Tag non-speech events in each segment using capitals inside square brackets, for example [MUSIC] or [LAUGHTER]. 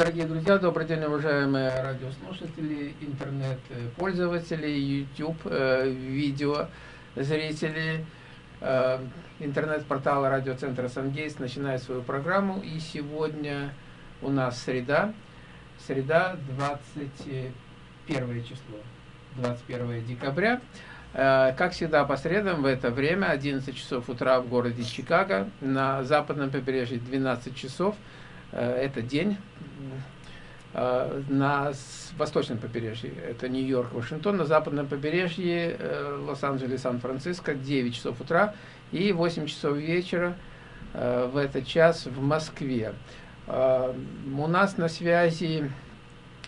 дорогие друзья, добрый день, уважаемые радиослушатели, интернет-пользователи, YouTube, э, видео, зрители. Э, интернет-портал радиоцентра «Сангейс» начинает свою программу. И сегодня у нас среда, среда 21 число, 21 декабря. Э, как всегда, по средам в это время, 11 часов утра в городе Чикаго, на западном побережье 12 часов – это день э, на восточном побережье, это Нью-Йорк, Вашингтон, на западном побережье э, Лос-Анджелес, Сан-Франциско, 9 часов утра и 8 часов вечера в этот час в Москве. У нас на связи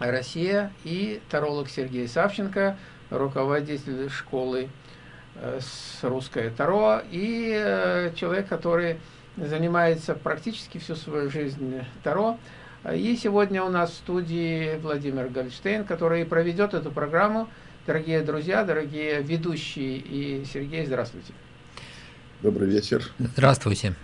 Россия и таролог Сергей Савченко, руководитель школы с русской Таро, и человек, который занимается практически всю свою жизнь Таро. И сегодня у нас в студии Владимир Гольштейн, который проведет эту программу. Дорогие друзья, дорогие ведущие и Сергей, здравствуйте. Добрый вечер. Здравствуйте.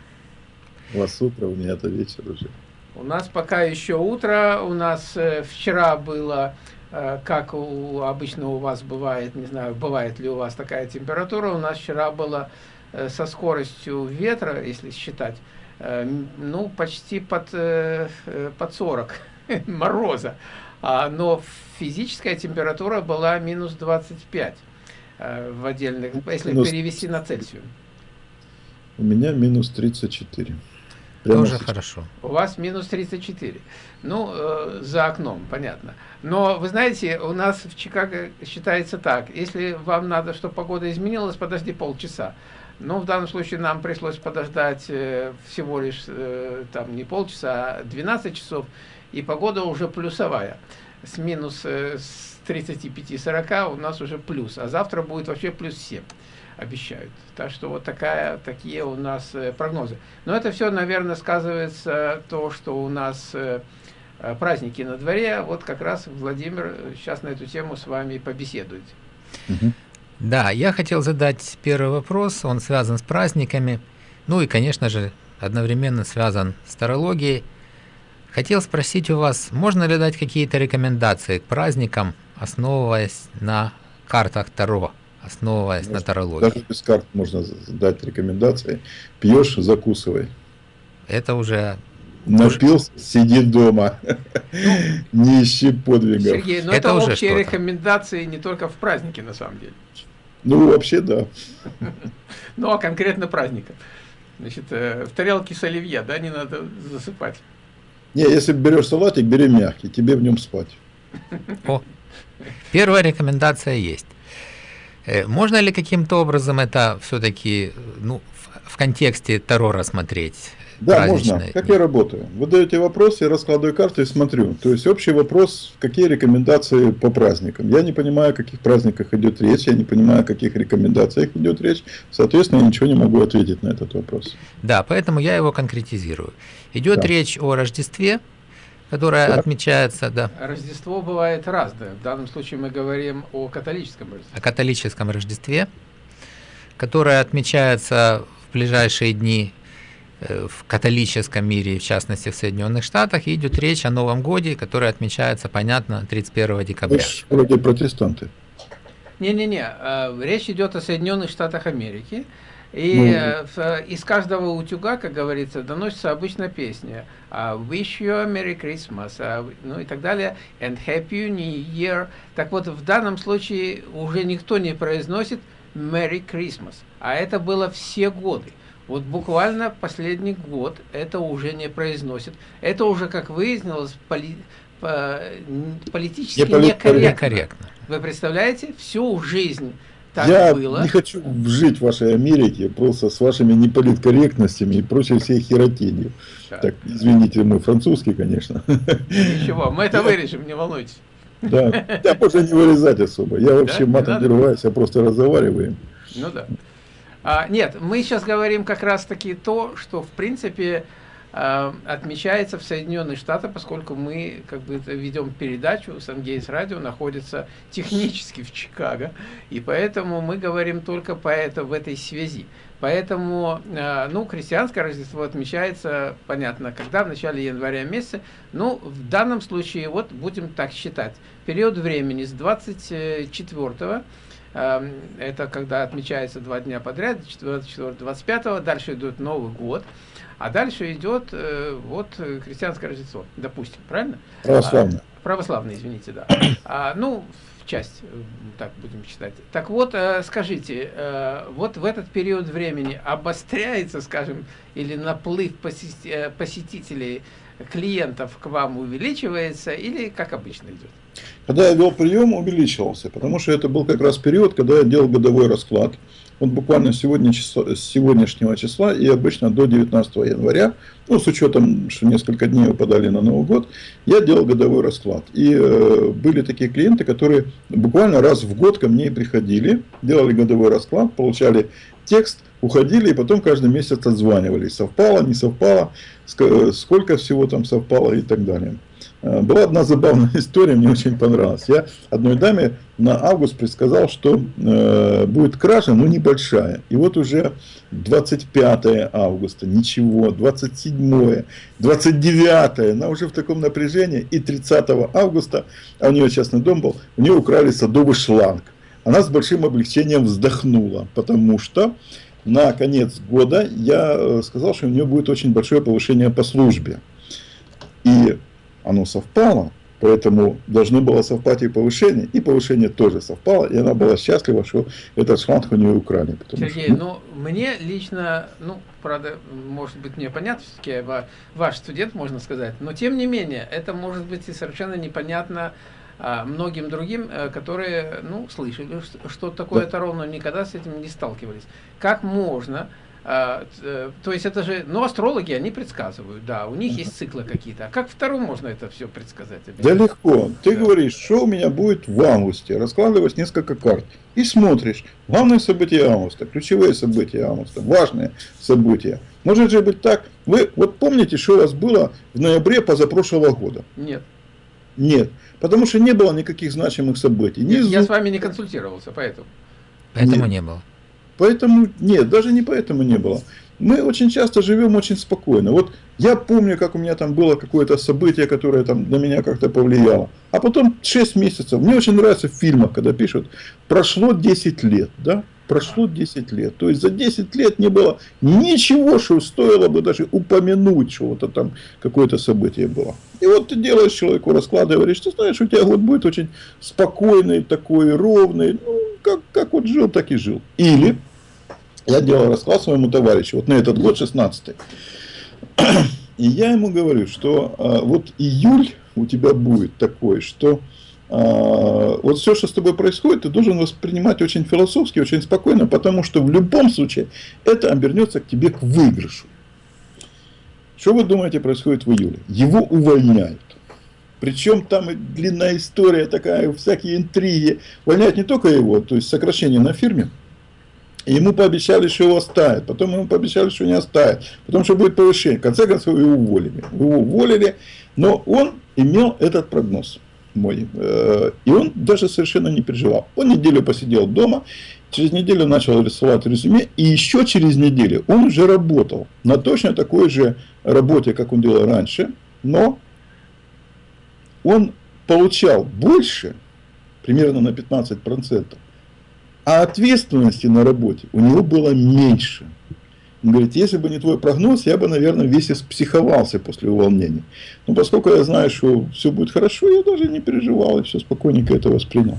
У вас утро, у меня это вечер уже. У нас пока еще утро, у нас э, вчера было, э, как у, обычно у вас бывает, не знаю, бывает ли у вас такая температура, у нас вчера было со скоростью ветра, если считать, э, ну, почти под, э, под 40 [LAUGHS] мороза. А, но физическая температура была минус 25 в отдельных, если минус... перевести на Цельсию. У меня минус 34. Прямо Тоже сейчас. хорошо. У вас минус 34. Ну, э, за окном, понятно. Но, вы знаете, у нас в Чикаго считается так. Если вам надо, чтобы погода изменилась, подожди полчаса. Ну, в данном случае нам пришлось подождать э, всего лишь э, там не полчаса, а 12 часов, и погода уже плюсовая. С минус э, с 35-40 у нас уже плюс, а завтра будет вообще плюс 7, обещают. Так что вот такая, такие у нас прогнозы. Но это все, наверное, сказывается то, что у нас праздники на дворе. Вот как раз Владимир сейчас на эту тему с вами побеседует. Угу. Да, я хотел задать первый вопрос, он связан с праздниками, ну и, конечно же, одновременно связан с тарологией. Хотел спросить у вас, можно ли дать какие-то рекомендации к праздникам, основываясь на картах Таро, основываясь можно, на тарологии? Даже без карт можно дать рекомендации. Пьешь, закусывай. Это уже Напился, сиди дома. Ну, [LAUGHS] не ищи подвигов. Сергей, но это, это уже общие рекомендации не только в празднике, на самом деле. Ну, вообще, да. Ну, а конкретно праздника. Значит, э, в тарелке с оливье, да, не надо засыпать. Не, если берешь салатик, бери мягкий, тебе в нем спать. О, первая рекомендация есть. Э, можно ли каким-то образом это все-таки ну, в, в контексте Таро рассмотреть? Да, можно. Как я работаю? Вы даете вопрос, я раскладываю карты и смотрю. То есть общий вопрос, какие рекомендации по праздникам. Я не понимаю, о каких праздниках идет речь, я не понимаю, о каких рекомендациях идет речь. Соответственно, я ничего не могу ответить на этот вопрос. Да, поэтому я его конкретизирую. Идет да. речь о Рождестве, которое да. отмечается, да. Рождество бывает разное. В данном случае мы говорим о католическом Рождестве. О католическом Рождестве, которое отмечается в ближайшие дни в католическом мире, в частности в Соединенных Штатах, идет речь о Новом Годе, который отмечается, понятно, 31 декабря. Вроде протестанты. Не-не-не, э, речь идет о Соединенных Штатах Америки. И ну, э, из каждого утюга, как говорится, доносится обычно песня «Wish you a Merry Christmas», ну и так далее, «And Happy New Year». Так вот, в данном случае уже никто не произносит «Merry Christmas», а это было все годы. Вот буквально последний год это уже не произносит. Это уже, как выяснилось, поли, по, политически не некорректно. Вы представляете? Всю жизнь так Я было. не хочу жить в вашей Америке просто с вашими неполиткорректностями и прочей всей херотенью. Да. Так, извините, мой французский, конечно. Ничего, мы это вырежем, не волнуйтесь. Да, я можно не вырезать особо. Я вообще да? матом не рваюсь, я просто разговариваю. Ну да. А, нет, мы сейчас говорим как раз-таки то, что в принципе э, отмечается в Соединенных Штатах, поскольку мы как бы ведем передачу, Сангейс Радио находится технически в Чикаго, и поэтому мы говорим только по это, в этой связи. Поэтому, э, ну, христианское Рождество отмечается, понятно, когда, в начале января месяца. Ну, в данном случае, вот будем так считать, период времени с 24 э, это когда отмечается два дня подряд, 24, 25, дальше идет Новый год, а дальше идет э, вот христианское Рождество, допустим, правильно? Православное. А, православное, извините, да. А, ну, часть, э, так будем считать. Так вот, э, скажите, э, вот в этот период времени обостряется, скажем, или наплыв посетителей, клиентов к вам увеличивается, или как обычно идет? Когда я вел прием, увеличивался, потому что это был как раз период, когда я делал годовой расклад. Вот буквально сегодня, число, с сегодняшнего числа и обычно до 19 января, ну, с учетом, что несколько дней выпадали на Новый год, я делал годовой расклад. И э, были такие клиенты, которые буквально раз в год ко мне приходили, делали годовой расклад, получали текст, уходили и потом каждый месяц отзванивались. Совпало, не совпало, сколько всего там совпало и так далее. Э, была одна забавная [LAUGHS] история, мне очень понравилась. Я одной даме на август предсказал, что э, будет кража, но небольшая. И вот уже 25 августа, ничего, 27, 29, она уже в таком напряжении. И 30 августа, а у нее частный дом был, у нее украли садовый шланг. Она с большим облегчением вздохнула, потому что на конец года я э, сказал, что у нее будет очень большое повышение по службе. И оно совпало, поэтому должно было совпать и повышение, и повышение тоже совпало, и она была счастлива, что этот шланг у нее украли. Сергей, что, ну, ну, мне лично, ну, правда, может быть, мне понятно, все-таки ваш студент, можно сказать, но тем не менее, это может быть и совершенно непонятно а, многим другим, э, которые, ну, слышали, что, такое да. Таро, но никогда с этим не сталкивались. Как можно а, э, то есть это же, ну, астрологи, они предсказывают, да, у них есть циклы какие-то. А как второму можно это все предсказать? Да легко. Ты да. говоришь, что у меня будет в августе, раскладываешь несколько карт и смотришь. Главные события августа, ключевые события августа, важные события. Может же быть так, вы вот помните, что у вас было в ноябре позапрошлого года? Нет. Нет, потому что не было никаких значимых событий. Нет, я с вами не консультировался, поэтому. Поэтому Нет. не было. Поэтому, нет, даже не поэтому не было. Мы очень часто живем очень спокойно. Вот я помню, как у меня там было какое-то событие, которое там на меня как-то повлияло. А потом 6 месяцев. Мне очень нравится в фильмах, когда пишут, прошло 10 лет, да? Прошло 10 лет. То есть за 10 лет не было ничего, что стоило бы даже упомянуть, что вот там какое-то событие было. И вот ты делаешь человеку расклад говоришь, ты знаешь, у тебя год будет очень спокойный, такой ровный. Ну, как, как вот жил, так и жил. Или я делал расклад своему товарищу, вот на этот год, 16 И я ему говорю, что а, вот июль у тебя будет такой, что а, вот все, что с тобой происходит, ты должен воспринимать очень философски, очень спокойно, потому что в любом случае это обернется к тебе к выигрышу. Что вы думаете происходит в июле? Его увольняют. Причем там и длинная история такая, всякие интриги. Увольняют не только его, то есть сокращение на фирме, ему пообещали, что его оставят. Потом ему пообещали, что не оставят. Потом, что будет повышение. В конце концов, его уволили. Его уволили, но он имел этот прогноз мой. Э, и он даже совершенно не переживал. Он неделю посидел дома, через неделю начал рисовать резюме, и еще через неделю он уже работал на точно такой же работе, как он делал раньше, но он получал больше, примерно на 15%, а ответственности на работе у него было меньше. Он говорит, если бы не твой прогноз, я бы, наверное, весь испсиховался после увольнения. Но поскольку я знаю, что все будет хорошо, я даже не переживал и все спокойненько это воспринял.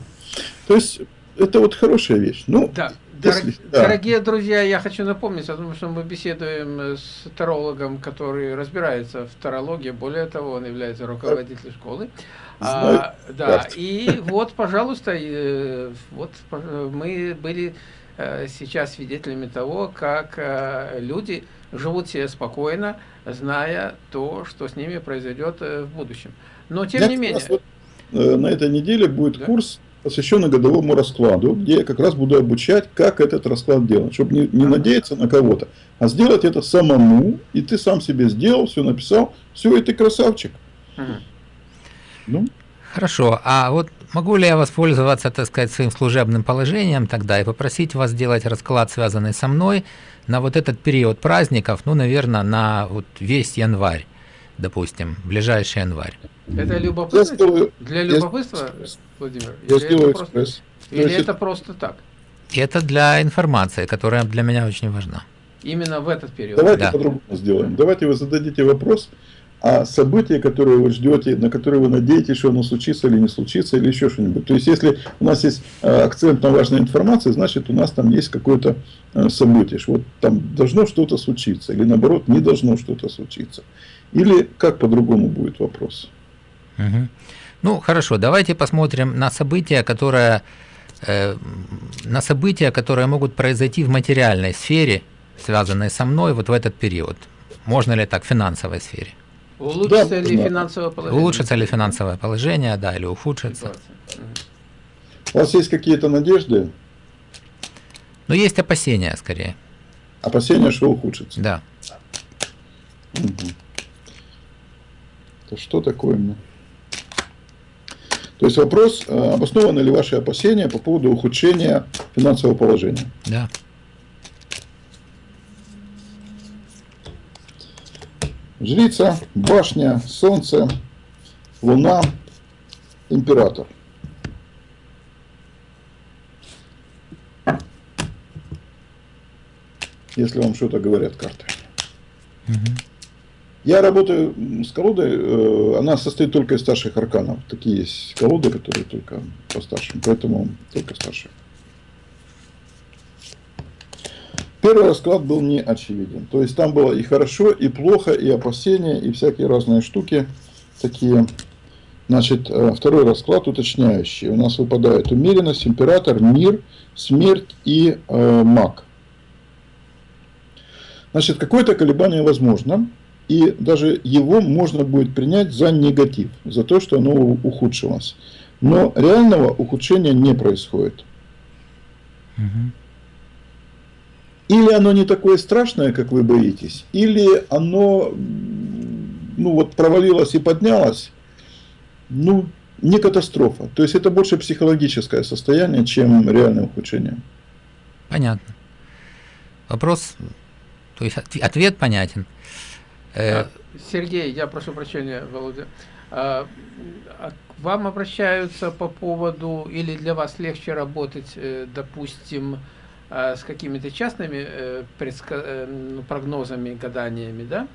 То есть, это вот хорошая вещь. Ну, да. Да. Дорогие друзья, я хочу напомнить о том, что мы беседуем с тарологом, который разбирается в тарологии. Более того, он является руководителем школы. А, да, и вот, пожалуйста, э, вот мы были э, сейчас свидетелями того, как э, люди живут себе спокойно, зная то, что с ними произойдет в будущем. Но тем Я не менее... Вот на этой неделе будет да? курс посвященный годовому раскладу, где я как раз буду обучать, как этот расклад делать, чтобы не, не надеяться на кого-то, а сделать это самому, и ты сам себе сделал, все написал, все, и ты красавчик. Ну? Хорошо, а вот могу ли я воспользоваться, так сказать, своим служебным положением тогда и попросить вас сделать расклад, связанный со мной, на вот этот период праздников, ну, наверное, на вот весь январь, допустим, ближайший январь. Это любопытно? Сделаю, для любопытства, я, Владимир? Я или сделаю это экспресс. Просто, или это просто так? Это для информации, которая для меня очень важна. Именно в этот период? Давайте да. по-другому сделаем. Давайте вы зададите вопрос, а событие, которое вы ждете, на которое вы надеетесь, что оно случится или не случится, или еще что-нибудь. То есть, если у нас есть э, акцент на важной информации, значит, у нас там есть какое-то э, событие, что вот там должно что-то случиться, или наоборот, не должно что-то случиться. Или как по-другому будет вопрос? Угу. Ну, хорошо, давайте посмотрим на события, которые, э, на события, которые могут произойти в материальной сфере, связанные со мной вот в этот период. Можно ли так в финансовой сфере? Улучшится да, ли да. финансовое положение? Улучшится ли финансовое положение, да, или ухудшится? У вас есть какие-то надежды? Ну, есть опасения, скорее. Опасения, что ухудшится? Да. Угу. Это что такое? То есть вопрос, э, обоснованы ли ваши опасения по поводу ухудшения финансового положения? Да. Жрица, башня, солнце, луна, император. Если вам что-то говорят карты. Угу. Я работаю с колодой, э, она состоит только из старших арканов. Такие есть колоды, которые только по старшим, поэтому только старшие. Первый расклад был не очевиден. То есть там было и хорошо, и плохо, и опасения, и всякие разные штуки такие. Значит, э, второй расклад уточняющий. У нас выпадает умеренность, император, мир, смерть и э, маг. Значит, какое-то колебание возможно, и даже его можно будет принять за негатив, за то, что оно ухудшилось. Но реального ухудшения не происходит. Угу. Или оно не такое страшное, как вы боитесь, или оно ну, вот, провалилось и поднялось, ну, не катастрофа. То есть это больше психологическое состояние, чем реальное ухудшение. Понятно. Вопрос, то есть ответ понятен. Э, Сергей, я прошу прощения, Володя. А, а к вам обращаются по поводу, или для вас легче работать, э, допустим, а, с какими-то частными э, ну, прогнозами, гаданиями, да,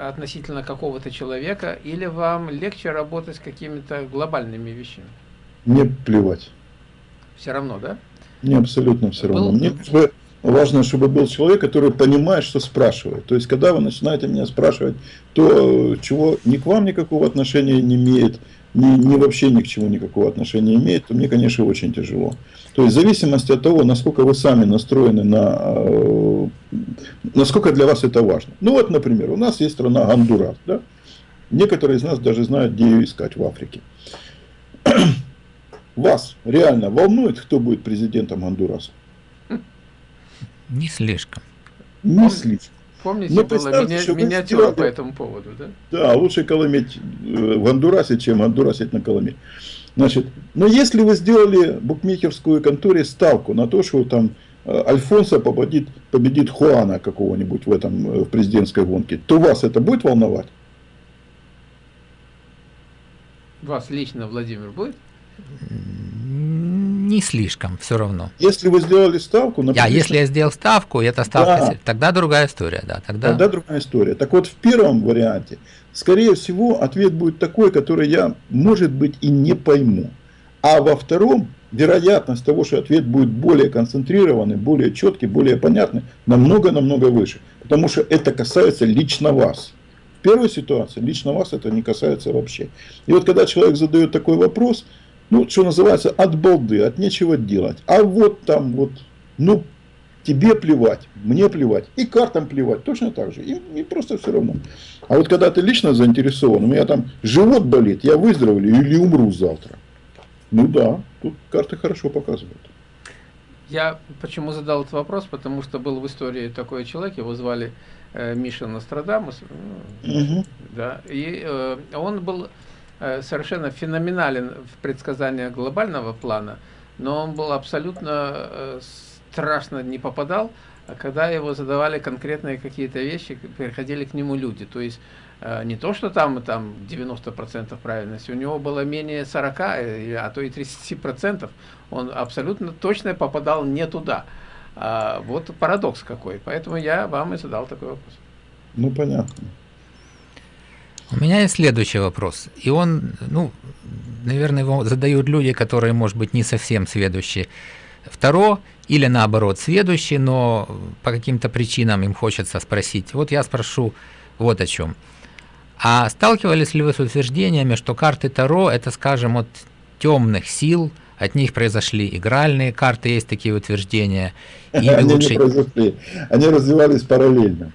относительно какого-то человека, или вам легче работать с какими-то глобальными вещами? Мне плевать. Все равно, да? Мне абсолютно все равно. Мне важно, чтобы был человек, который понимает, что спрашивает. То есть, когда вы начинаете меня спрашивать то, чего ни к вам никакого отношения не имеет, ни, ни вообще ни к чему никакого отношения имеет, то мне, конечно, очень тяжело. То есть, в зависимости от того, насколько вы сами настроены на... Э, насколько для вас это важно. Ну вот, например, у нас есть страна Гондурас. Да? Некоторые из нас даже знают, где ее искать в Африке. [CLEARS THROAT] Вас реально волнует, кто будет президентом Гондураса? Не слишком. Не Пом... слишком. Помните, Но было ми миниатюра сделали... по этому поводу, да? Да, лучше колометь э, в Гондурасе, чем Гондурасить на Коломе. Значит, но если вы сделали букмекерскую конторе ставку на то, что там э, Альфонсо победит, победит Хуана какого-нибудь в этом э, в президентской гонке, то вас это будет волновать? Вас лично, Владимир, будет? Не слишком, все равно. Если вы сделали ставку... Например, а если я сделал ставку, это ставка, да. тогда другая история, да. Тогда... тогда другая история. Так вот, в первом варианте, скорее всего, ответ будет такой, который я, может быть, и не пойму. А во втором, вероятность того, что ответ будет более концентрированный, более четкий, более понятный, намного-намного выше. Потому что это касается лично вас. В первой ситуации лично вас это не касается вообще. И вот когда человек задает такой вопрос, ну, что называется, от балды, от нечего делать. А вот там вот, ну, тебе плевать, мне плевать, и картам плевать, точно так же, и, и просто все равно. А вот когда ты лично заинтересован, у меня там живот болит, я выздоровлю или умру завтра. Ну да, тут карты хорошо показывают. Я почему задал этот вопрос, потому что был в истории такой человек, его звали э, Миша Нострадамус, угу. да, и э, он был совершенно феноменален в предсказаниях глобального плана, но он был абсолютно э, страшно не попадал, а когда его задавали конкретные какие-то вещи, приходили к нему люди, то есть Э, не то, что там, там 90% правильности, у него было менее 40, э, а то и 30%. Он абсолютно точно попадал не туда. А, вот парадокс какой. Поэтому я вам и задал такой вопрос. Ну, понятно. У меня есть следующий вопрос. И он, ну, наверное, его задают люди, которые, может быть, не совсем сведущие второ, или наоборот, сведущие, но по каким-то причинам им хочется спросить. Вот я спрошу вот о чем. А сталкивались ли вы с утверждениями, что карты Таро это, скажем, от темных сил, от них произошли игральные карты, есть такие утверждения? [LAUGHS] Они лучше... не произошли, они развивались параллельно.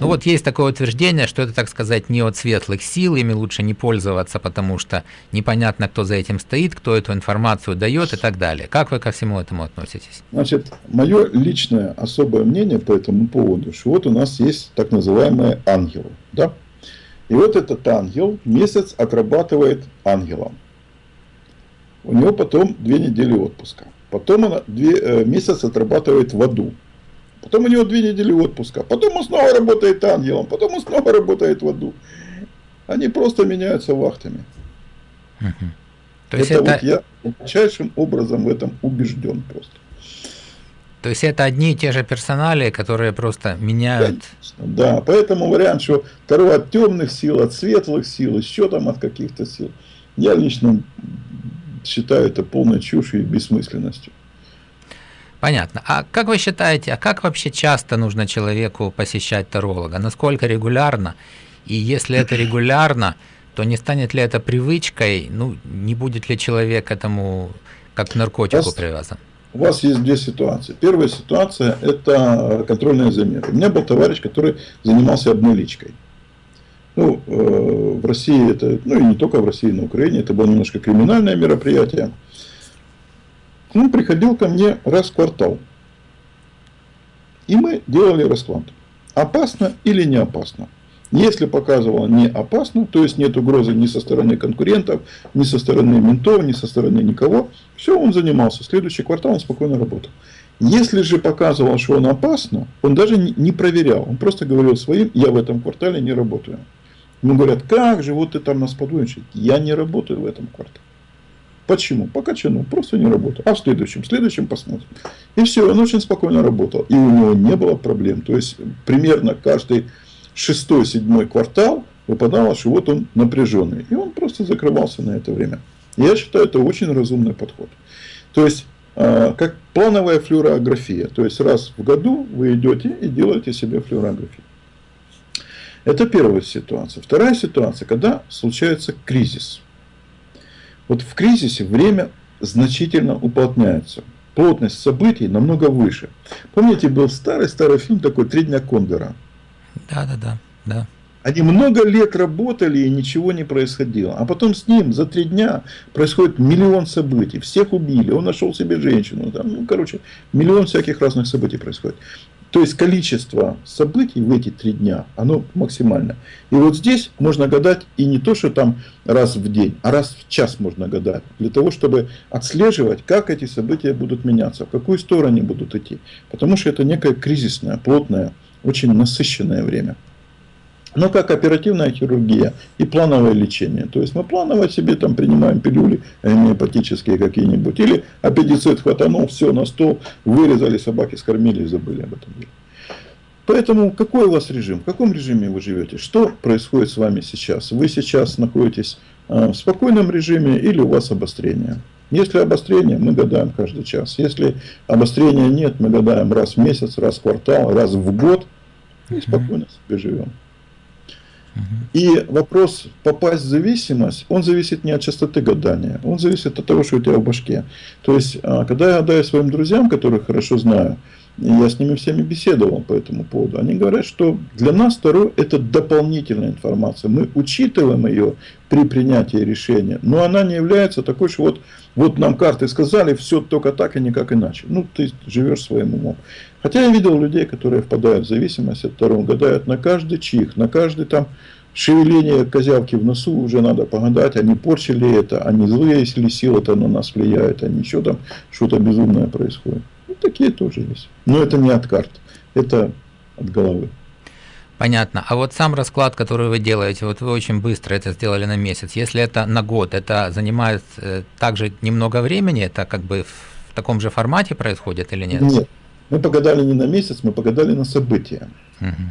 Ну вот есть такое утверждение, что это, так сказать, не от светлых сил, ими лучше не пользоваться, потому что непонятно, кто за этим стоит, кто эту информацию дает и так далее. Как вы ко всему этому относитесь? Значит, мое личное особое мнение по этому поводу, что вот у нас есть так называемые ангелы, да? И вот этот ангел месяц отрабатывает ангелом. У него потом две недели отпуска. Потом он две, э, месяц отрабатывает в аду. Потом у него две недели отпуска. Потом он снова работает ангелом. Потом он снова работает в аду. Они просто меняются вахтами. Угу. То есть это, это вот я глубочайшим образом в этом убежден просто. То есть это одни и те же персонали, которые просто меняют. Конечно, да, поэтому вариант, что второй от темных сил, от светлых сил, еще там от каких-то сил. Я лично считаю это полной чушью и бессмысленностью. Понятно. А как вы считаете, а как вообще часто нужно человеку посещать таролога? Насколько регулярно? И если это регулярно, то не станет ли это привычкой? Ну, не будет ли человек этому как к наркотику привязан? у вас есть две ситуации. Первая ситуация – это контрольные замеры. У меня был товарищ, который занимался обналичкой. Ну, э, в России это, ну и не только в России, на Украине, это было немножко криминальное мероприятие. Он приходил ко мне раз в квартал. И мы делали расклад. Опасно или не опасно? Если показывало не опасно, то есть нет угрозы ни со стороны конкурентов, ни со стороны ментов, ни со стороны никого, все, он занимался. Следующий квартал он спокойно работал. Если же показывал, что он опасно, он даже не проверял. Он просто говорил своим, я в этом квартале не работаю. Ему говорят, как же, вот ты там нас подводишь. Я не работаю в этом квартале. Почему? По качану, просто не работаю. А в следующем, в следующем посмотрим. И все, он очень спокойно работал. И у него не было проблем. То есть, примерно каждый шестой, седьмой квартал выпадало, что вот он напряженный. И он просто закрывался на это время. Я считаю, это очень разумный подход. То есть, а, как плановая флюорография. То есть, раз в году вы идете и делаете себе флюорографию. Это первая ситуация. Вторая ситуация, когда случается кризис. Вот в кризисе время значительно уплотняется. Плотность событий намного выше. Помните, был старый-старый фильм такой «Три дня Кондора». Да, да, да, да. Они много лет работали и ничего не происходило. А потом с ним за три дня происходит миллион событий. Всех убили, он нашел себе женщину. Там, ну, короче, миллион всяких разных событий происходит. То есть количество событий в эти три дня, оно максимально. И вот здесь можно гадать и не то, что там раз в день, а раз в час можно гадать. Для того, чтобы отслеживать, как эти события будут меняться, в какую сторону они будут идти. Потому что это некое кризисное, плотное очень насыщенное время. Но как оперативная хирургия и плановое лечение. То есть мы планово себе там принимаем пилюли гомеопатические какие-нибудь. Или аппендицит хватанул, все на стол, вырезали, собаки скормили и забыли об этом Поэтому какой у вас режим? В каком режиме вы живете? Что происходит с вами сейчас? Вы сейчас находитесь э, в спокойном режиме или у вас обострение? Если обострение, мы гадаем каждый час. Если обострения нет, мы гадаем раз в месяц, раз в квартал, раз в год и спокойно себе живем. И вопрос попасть в зависимость, он зависит не от частоты гадания, он зависит от того, что у тебя в башке. То есть, а, когда я гадаю своим друзьям, которых хорошо знаю, я с ними всеми беседовал по этому поводу. Они говорят, что для нас Таро это дополнительная информация. Мы учитываем ее при принятии решения, но она не является такой, что вот, вот нам карты сказали, все только так и никак иначе. Ну, ты живешь своим умом. Хотя я видел людей, которые впадают в зависимость от Таро, гадают на каждый чих, на каждый там шевеление козявки в носу уже надо погадать, они порчили это, они злые, если сила-то на нас влияет, они еще там что-то безумное происходит. Ну, такие тоже есть. Но это не от карт, это от головы. Понятно. А вот сам расклад, который вы делаете, вот вы очень быстро это сделали на месяц. Если это на год, это занимает э, также немного времени, это как бы в таком же формате происходит или нет? Нет. Мы погадали не на месяц, мы погадали на события. Угу.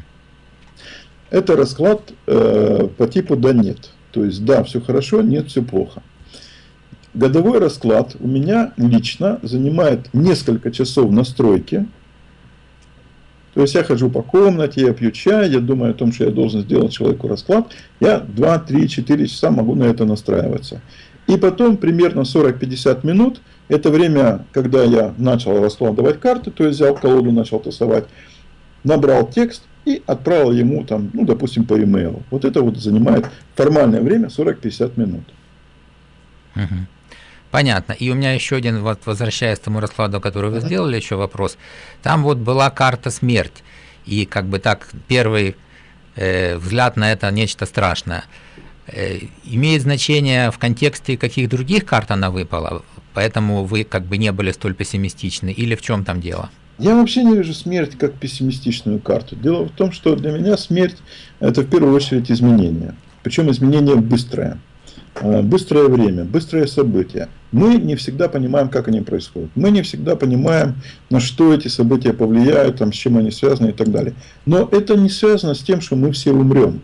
Это расклад э, по типу да-нет. То есть да, все хорошо, нет, все плохо. Годовой расклад у меня лично занимает несколько часов настройки. То есть я хожу по комнате, я пью чай, я думаю о том, что я должен сделать человеку расклад. Я 2, 3, 4 часа могу на это настраиваться. И потом примерно 40-50 минут, это время, когда я начал раскладывать карты, то есть взял колоду, начал тасовать, набрал текст и отправил ему, там, ну, допустим, по e-mail. Вот это вот занимает формальное время 40-50 минут. Угу. Понятно. И у меня еще один, вот возвращаясь к тому раскладу, который вы сделали, еще вопрос. Там вот была карта смерть. И как бы так, первый э, взгляд на это нечто страшное. Э, имеет значение в контексте каких других карт она выпала, поэтому вы как бы не были столь пессимистичны, или в чем там дело? Я вообще не вижу смерть как пессимистичную карту. Дело в том, что для меня смерть это в первую очередь изменение. Причем изменение быстрое. Э, быстрое время, быстрое событие. Мы не всегда понимаем, как они происходят. Мы не всегда понимаем, на что эти события повлияют, там, с чем они связаны и так далее. Но это не связано с тем, что мы все умрем.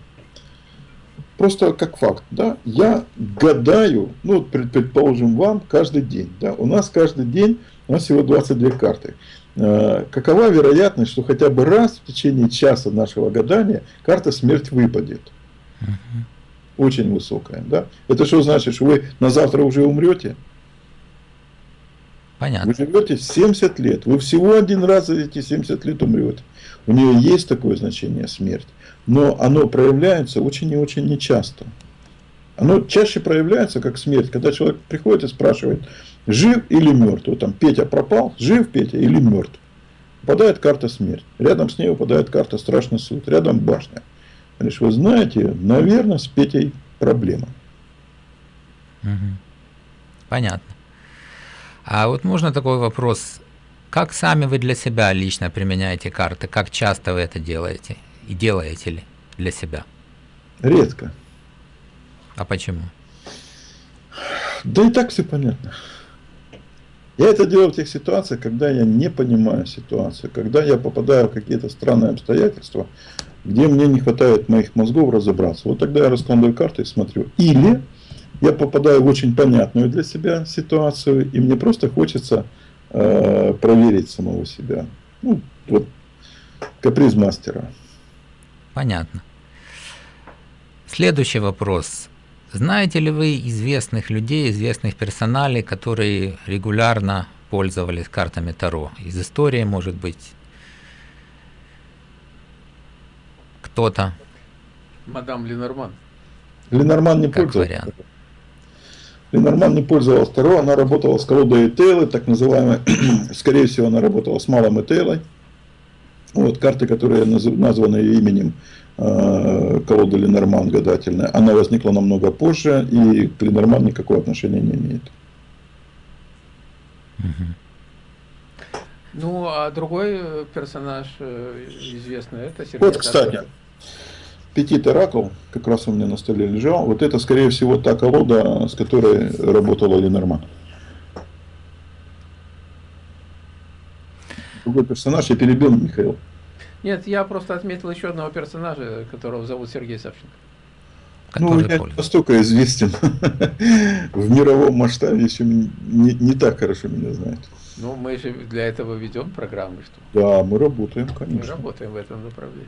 Просто как факт, да, я гадаю, ну, предположим, вам каждый день, да, у нас каждый день, у нас всего 22 карты. Э, какова вероятность, что хотя бы раз в течение часа нашего гадания карта смерть выпадет? Очень высокая. Да? Это что значит, что вы на завтра уже умрете? Понятно. Вы живете 70 лет. Вы всего один раз за эти 70 лет умрете. У нее есть такое значение смерть. Но оно проявляется очень и очень нечасто. Оно чаще проявляется как смерть, когда человек приходит и спрашивает, жив или мертв. Вот там Петя пропал, жив Петя или мертв. Попадает карта смерть. Рядом с ней выпадает карта страшный суд. Рядом башня. Говоришь, вы знаете, наверное, с Петей проблема. Угу. Понятно. А вот можно такой вопрос. Как сами вы для себя лично применяете карты? Как часто вы это делаете? И делаете ли для себя? Редко. А почему? Да и так все понятно. Я это делаю в тех ситуациях, когда я не понимаю ситуацию, когда я попадаю в какие-то странные обстоятельства, где мне не хватает моих мозгов разобраться. Вот тогда я раскладываю карты и смотрю. Или я попадаю в очень понятную для себя ситуацию, и мне просто хочется э, проверить самого себя. Ну, вот каприз мастера. Понятно. Следующий вопрос. Знаете ли вы известных людей, известных персоналей, которые регулярно пользовались картами Таро? Из истории, может быть, кто-то. Мадам Ленорман. Ленорман не пользовался. Ленорман не пользовалась Таро, она работала с колодой Этейлы, так называемой, [CLEARS THROAT] скорее всего, она работала с малым Этейлой. Вот, карты, которые названы ее именем, э, колода Ленорман гадательная, она возникла намного позже, и к Ленорман никакого отношения не имеет. Ну, а другой э, персонаж э, известный, это Сергей Вот, кстати, Петит Оракул, как раз у меня на столе лежал, вот это, скорее всего, та колода, с которой работала Ленорман. Другой персонаж, я перебил Михаил. Нет, я просто отметил еще одного персонажа, которого зовут Сергей Савченко. Ну, я не настолько известен [LAUGHS] в мировом масштабе, еще не, не так хорошо меня знают. Ну, мы же для этого ведем программы, что? Да, мы работаем, конечно. Мы работаем в этом направлении.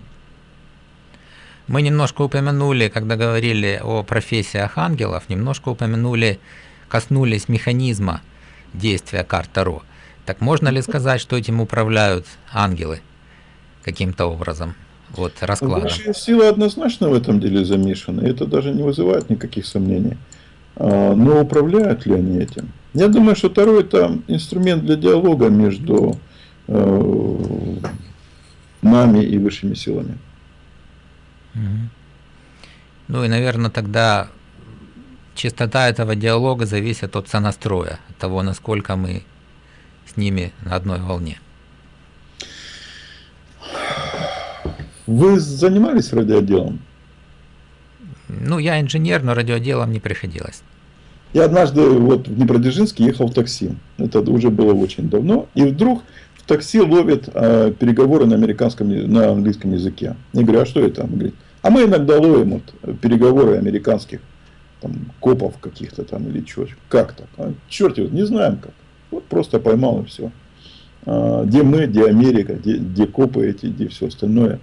Мы немножко упомянули, когда говорили о профессиях ангелов, немножко упомянули, коснулись механизма действия карт Таро. Так можно ли сказать, что этим управляют ангелы каким-то образом? Вот раскладом. Высшие силы однозначно в этом деле замешаны. Это даже не вызывает никаких сомнений. А, но управляют ли они этим? Я думаю, что Таро это инструмент для диалога между э, нами и высшими силами. Ну и, наверное, тогда чистота этого диалога зависит от сонастроя, от того, насколько мы с ними на одной волне. Вы занимались радиоделом? Ну, я инженер, но радиоделом не приходилось. Я однажды вот в Днепродзержинске ехал в такси. Это уже было очень давно. И вдруг в такси ловят э, переговоры на американском, на английском языке. Я говорю, а что это? Он говорит, а мы иногда ловим вот, переговоры американских там, копов каких-то там или что. Как так? А, черт его, не знаем как. Вот просто поймал и все. А, где мы, где Америка, где, где копы эти, где все остальное.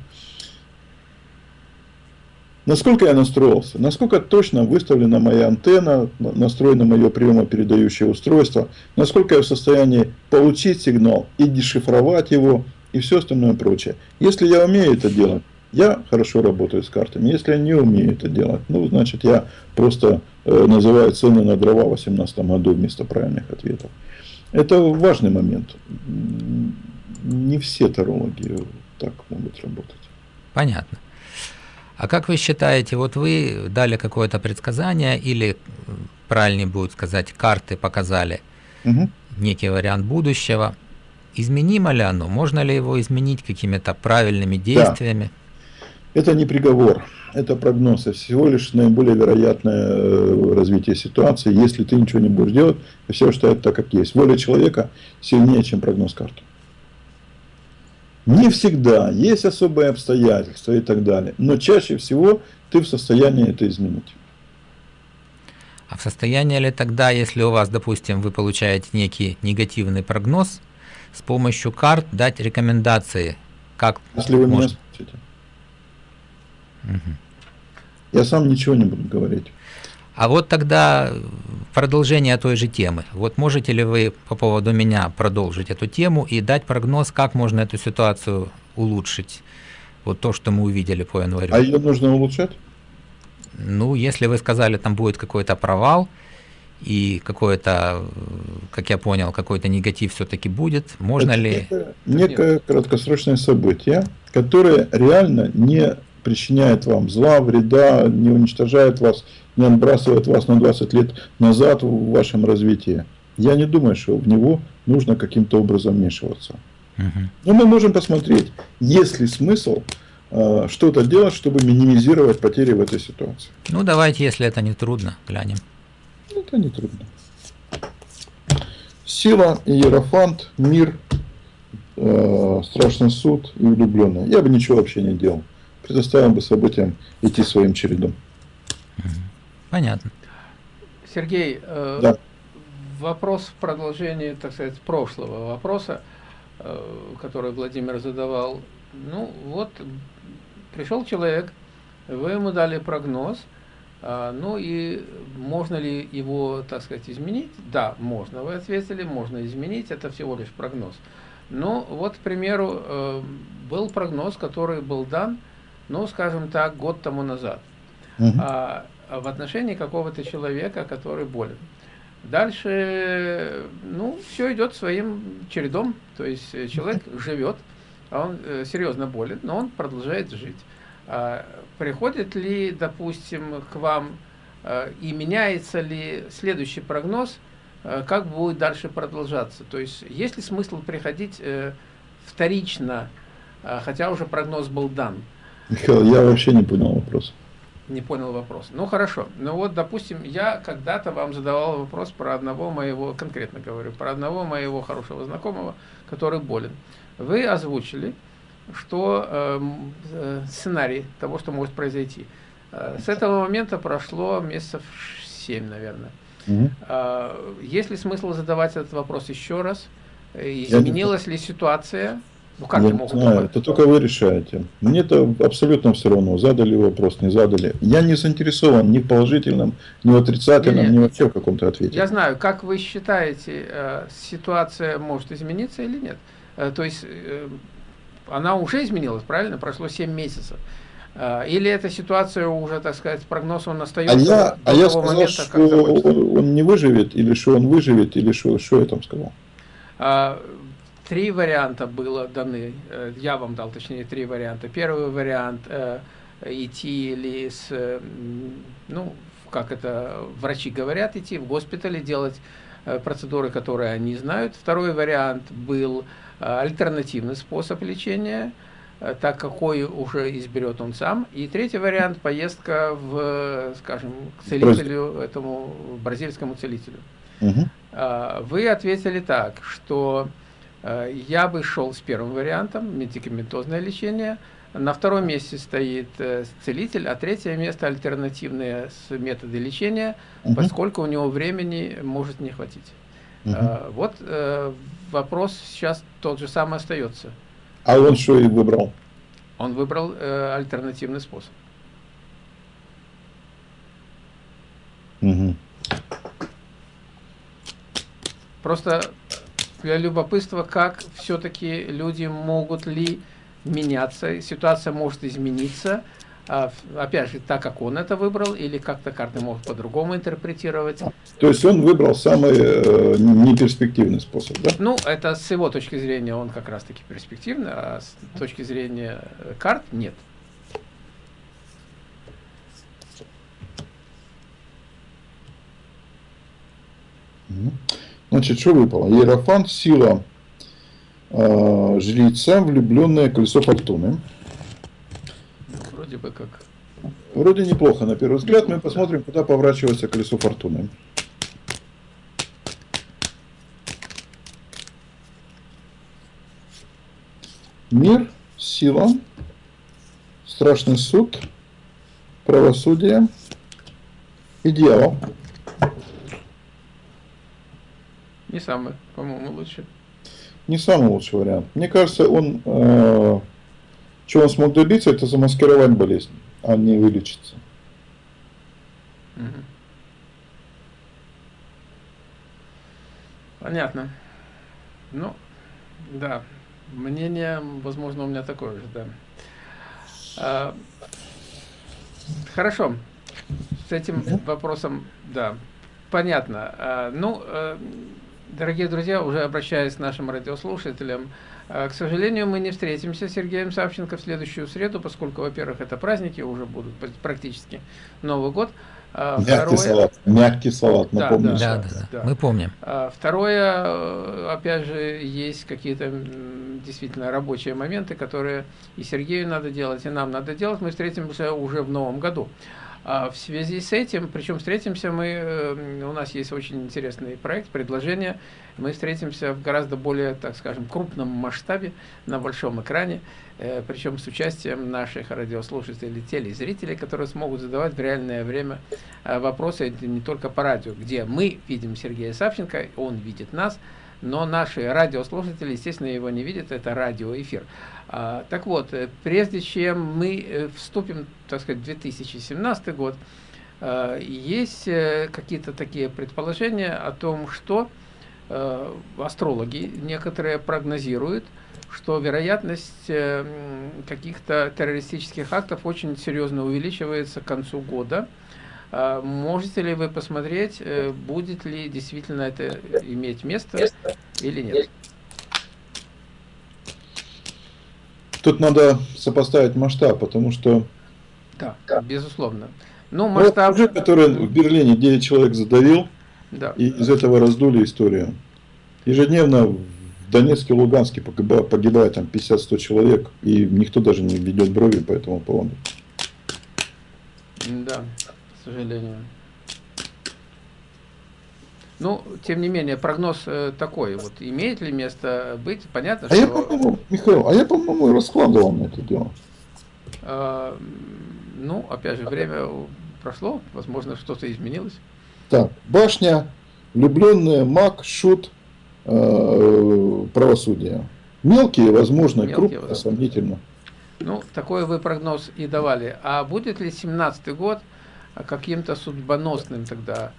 Насколько я настроился, насколько точно выставлена моя антенна, настроено мое приемопередающее устройство, насколько я в состоянии получить сигнал и дешифровать его, и все остальное прочее. Если я умею это делать, я хорошо работаю с картами. Если я не умею это делать, ну, значит, я просто э, называю цены на дрова в 2018 году вместо правильных ответов. Это важный момент. Не все тарологи так могут работать. Понятно. А как вы считаете, вот вы дали какое-то предсказание или, правильнее будет сказать, карты показали угу. некий вариант будущего. Изменимо ли оно? Можно ли его изменить какими-то правильными действиями? Да. Это не приговор, это прогноз, это всего лишь наиболее вероятное э, развитие ситуации. Если ты ничего не будешь делать, все оставят так, как есть. Воля человека сильнее, чем прогноз карты. Не всегда, есть особые обстоятельства и так далее. Но чаще всего ты в состоянии это изменить. А в состоянии ли тогда, если у вас, допустим, вы получаете некий негативный прогноз, с помощью карт дать рекомендации, как Если вы может... меня спросите. Угу. Я сам ничего не буду говорить. А вот тогда продолжение той же темы. Вот можете ли вы по поводу меня продолжить эту тему и дать прогноз, как можно эту ситуацию улучшить? Вот то, что мы увидели по январю. А ее нужно улучшать? Ну, если вы сказали, там будет какой-то провал, и какое-то, как я понял, какой-то негатив все-таки будет, можно Это ли... Некое, некое краткосрочное событие, которое реально не причиняет вам зла, вреда, не уничтожает вас, не отбрасывает вас на 20 лет назад в вашем развитии. Я не думаю, что в него нужно каким-то образом вмешиваться. Но мы можем посмотреть, есть ли смысл э, что-то делать, чтобы минимизировать потери в этой ситуации. Ну, давайте, если это не трудно, глянем. Это не трудно. Сила, Иерофант, мир, э, страшный суд и влюбленная. Я бы ничего вообще не делал предоставим бы событиям идти своим чередом. Понятно. Сергей, э, да. вопрос в продолжении, так сказать, прошлого вопроса, э, который Владимир задавал. Ну, вот пришел человек, вы ему дали прогноз, э, ну и можно ли его, так сказать, изменить? Да, можно, вы ответили, можно изменить, это всего лишь прогноз. Ну, вот, к примеру, э, был прогноз, который был дан, ну, скажем так, год тому назад, угу. а, в отношении какого-то человека, который болен. Дальше, ну, все идет своим чередом, то есть э, человек [LAUGHS] живет, а он э, серьезно болен, но он продолжает жить. А, приходит ли, допустим, к вам э, и меняется ли следующий прогноз, как будет дальше продолжаться? То есть есть ли смысл приходить вторично, хотя уже прогноз был дан? Михаил, я вообще не понял вопрос. Не понял вопрос. Ну хорошо. Ну вот, допустим, я когда-то вам задавал вопрос про одного моего, конкретно говорю, про одного моего хорошего знакомого, который болен. Вы озвучили, что эм, э, сценарий того, что может произойти. Э, с этого момента прошло месяцев 7, наверное. Угу. Э, есть ли смысл задавать этот вопрос еще раз? Изменилась ли ситуация? Ну как я могут знаю, это только вы решаете. Мне это абсолютно все равно, задали вопрос, не задали. Я не заинтересован ни в положительном, ни в отрицательном, нет, ни вообще в каком-то ответе. Я знаю, как вы считаете, э, ситуация может измениться или нет? Э, то есть э, она уже изменилась, правильно? Прошло 7 месяцев. Или эта ситуация уже, так сказать, прогноз он остается а я, а я сказал, момента, что он, он не выживет, или что он выживет, или что, что я там сказал? Три варианта было даны, э, я вам дал, точнее, три варианта. Первый вариант э, идти или с, ну, как это врачи говорят, идти в госпитале, делать э, процедуры, которые они знают. Второй вариант был альтернативный способ лечения, так какой уже изберет он сам. И третий вариант – поездка в, скажем, к целителю, этому бразильскому целителю. Угу. Вы ответили так, что Э, я бы шел с первым вариантом, медикаментозное лечение. На втором месте стоит э, целитель, а третье место альтернативные методы лечения, угу. поскольку у него времени может не хватить. Угу. Вот вопрос сейчас тот же самый остается. А он что и выбрал? Он выбрал альтернативный способ. Угу. Просто для любопытства, как все-таки люди могут ли меняться, ситуация может измениться, а, опять же, так как он это выбрал, или как-то карты могут по-другому интерпретировать. То есть он выбрал самый э, неперспективный способ, да? Ну, это с его точки зрения он как раз-таки перспективный, а с точки зрения карт нет. Mm-hmm. Значит, что выпало? Иерофант, сила э, жреца, влюбленное колесо фортуны. Вроде бы как. Вроде неплохо на первый взгляд. Мы посмотрим, куда поворачивается колесо фортуны. Мир, сила, страшный суд, правосудие и дьявол. Не самый, по-моему, лучший. Не самый лучший вариант. Мне кажется, он, э, что он смог добиться, это замаскировать болезнь, а не вылечиться. Угу. Понятно. Ну, да, мнение, возможно, у меня такое же, да. А, хорошо, с этим вопросом, да, понятно. А, ну, а, Дорогие друзья, уже обращаясь к нашим радиослушателям, э, к сожалению, мы не встретимся с Сергеем Савченко в следующую среду, поскольку, во-первых, это праздники, уже будут практически Новый год. А мягкий Второе, салат, мягкий салат, напомню. Да, да, да, да, мы помним. А второе, э, опять же, есть какие-то действительно рабочие моменты, которые и Сергею надо делать, и нам надо делать. Мы встретимся уже в новом году. А в связи с этим, причем встретимся мы, э, у нас есть очень интересный проект, предложение, мы встретимся в гораздо более, так скажем, крупном масштабе, на большом экране, э, причем с участием наших радиослушателей, телезрителей, которые смогут задавать в реальное время э, вопросы не только по радио, где мы видим Сергея Савченко, он видит нас, но наши радиослушатели, естественно, его не видят, это радиоэфир. А, так вот, э, прежде чем мы э, вступим, так сказать, в 2017 год, э, есть какие-то такие предположения о том, что астрологи некоторые прогнозируют, что вероятность каких-то террористических актов очень серьезно увеличивается к концу года. А, можете ли вы посмотреть, будет ли действительно это иметь место или нет? Тут надо сопоставить масштаб, потому что... Да, безусловно. Ну, масштаб... Ну, который в Берлине 9 человек задавил, да. и из этого раздули историю. Ежедневно в Донецке, Луганске погибает, погибает там 50-100 человек, и никто даже не ведет брови по этому поводу. Да, к сожалению. Ну, тем не менее, прогноз э, такой, вот имеет ли место быть, понятно, а что... Я, по-моему, Михаил, а я, по-моему, раскладывал на это дело. Э, ну, опять же, время прошло, возможно, что-то изменилось. Так, башня, влюбленная, маг, шут, э, правосудие. Мелкие, возможно, Мелкие, крупные, возможно. сомнительно. Ну, такой вы прогноз и давали. А будет ли 17 год каким-то судьбоносным тогда?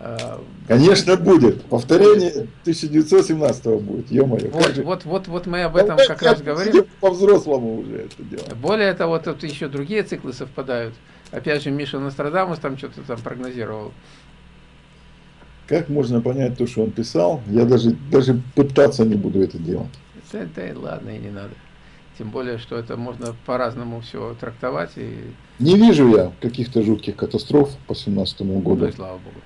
Э, Конечно, будет. Повторение 1917 будет, ё-моё. Вот, же- вот, вот, вот мы об этом Давайте как раз говорим. По-взрослому уже это дело. Более того, тут еще другие циклы совпадают. Опять же, Миша Нострадамус там что-то там прогнозировал. Как можно понять то, что он писал? Я даже, даже пытаться не буду это делать. Да, да ладно, и не надо. Тем более, что это можно по-разному все трактовать, и, Не вижу я каких-то жутких катастроф по 17 ну году. и слава богу.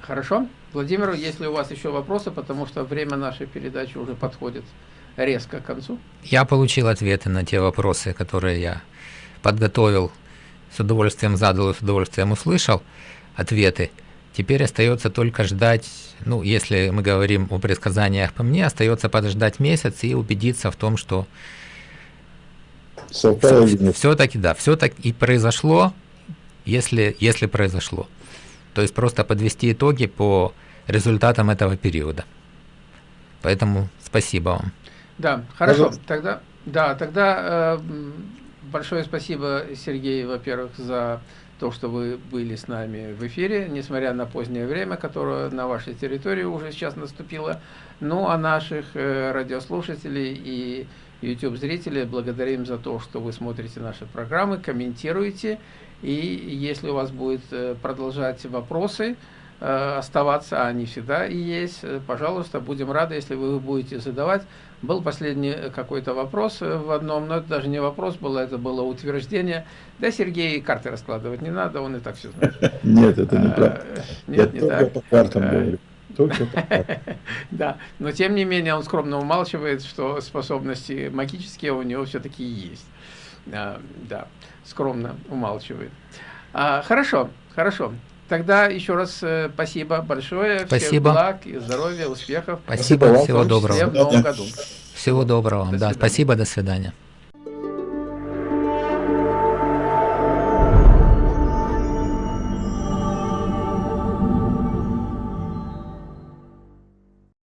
Хорошо. Владимир, если у вас еще вопросы, потому что время нашей передачи уже подходит резко к концу. Я получил ответы на те вопросы, которые я подготовил, с удовольствием задал и с удовольствием услышал ответы. Теперь остается только ждать, ну, если мы говорим о предсказаниях по мне, остается подождать месяц и убедиться в том, что все-таки, да, все-таки и произошло, если, если произошло. То есть просто подвести итоги по результатам этого периода. Поэтому спасибо вам. Да, хорошо. Пожалуйста. Тогда, да, тогда э, большое спасибо, Сергей, во-первых, за то, что вы были с нами в эфире, несмотря на позднее время, которое на вашей территории уже сейчас наступило. Ну, а наших э, радиослушателей и YouTube-зрителей благодарим за то, что вы смотрите наши программы, комментируете. И если у вас будет э, продолжать вопросы, э, оставаться, а они всегда и есть, э, пожалуйста, будем рады, если вы их будете задавать. Был последний какой-то вопрос в одном, но это даже не вопрос было, это было утверждение. Да, Сергей, карты раскладывать не надо, он и так все знает. [LAUGHS] Нет, это Я Нет, не только так. по картам говорю. Только по картам. [LAUGHS] Да, но тем не менее он скромно умалчивает, что способности магические у него все-таки есть. А, Да, скромно умалчивает. А, Хорошо, хорошо. Тогда еще раз э, спасибо большое. Всех Спасибо. благ и здоровья, успехов. Спасибо, всего доброго. в новом году. Всего доброго. До да, свидания. спасибо, до свидания.